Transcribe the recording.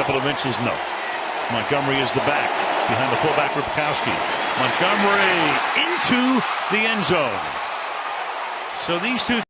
couple of inches, no. Montgomery is the back behind the fullback Ripkowski. Montgomery into the end zone. So these two